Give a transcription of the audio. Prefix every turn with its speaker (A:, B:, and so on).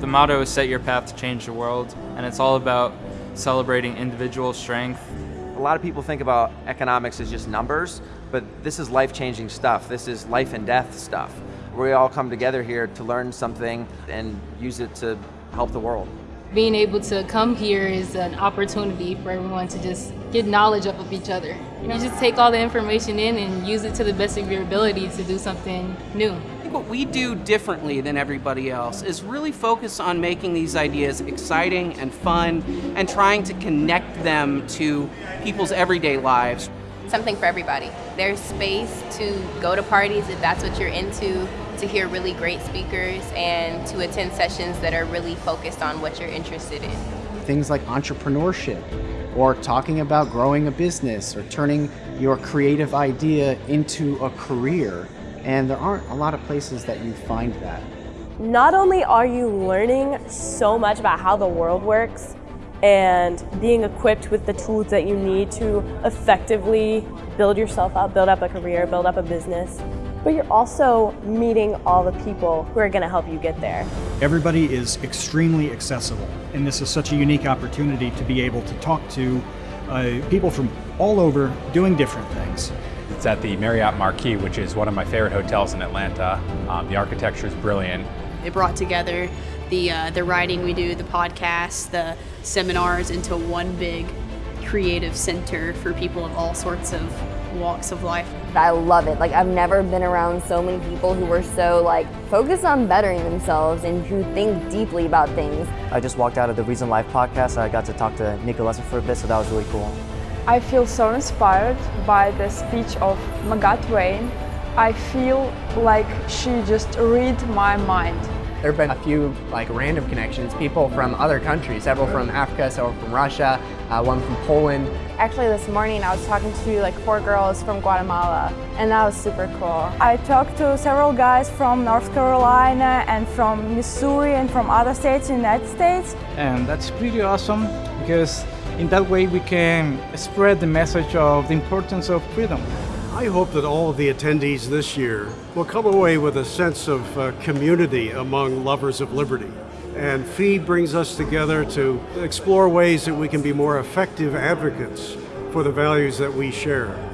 A: The motto is set your path to change the world, and it's all about celebrating individual strength.
B: A lot of people think about economics as just numbers, but this is life-changing stuff. This is life and death stuff. We all come together here to learn something and use it to help the world.
C: Being able to come here is an opportunity for everyone to just get knowledge up of each other. You just take all the information in and use it to the best of your ability to do something new.
D: I think what we do differently than everybody else is really focus on making these ideas exciting and fun and trying to connect them to people's everyday lives.
E: Something for everybody. There's space to go to parties if that's what you're into, to hear really great speakers, and to attend sessions that are really focused on what you're interested in.
F: Things like entrepreneurship, or talking about growing a business, or turning your creative idea into a career. And there aren't a lot of places that you find that.
G: Not only are you learning so much about how the world works, and being equipped with the tools that you need to effectively build yourself up, build up a career, build up a business. But you're also meeting all the people who are going to help you get there.
H: Everybody is extremely accessible, and this is such a unique opportunity to be able to talk to uh, people from all over doing different things.
I: It's at the Marriott Marquis, which is one of my favorite hotels in Atlanta. Um, the architecture is brilliant.
J: It brought together the, uh, the writing we do, the podcasts, the seminars into one big creative center for people of all sorts of walks of life.
K: I love it. Like I've never been around so many people who were so like focused on bettering themselves and who think deeply about things.
L: I just walked out of the Reason Life podcast. I got to talk to Nika Lesser for a bit, so that was really cool.
M: I feel so inspired by the speech of Magatte Twain. I feel like she just read my mind.
N: There have been a few like random connections, people from other countries, several from Africa, several from Russia, uh, one from Poland.
O: Actually this morning I was talking to like four girls from Guatemala and that was super cool.
P: I talked to several guys from North Carolina and from Missouri and from other states in the United States.
Q: And that's pretty awesome because in that way we can spread the message of the importance of freedom.
R: I hope that all of the attendees this year will come away with a sense of uh, community among lovers of liberty. And FEED brings us together to explore ways that we can be more effective advocates for the values that we share.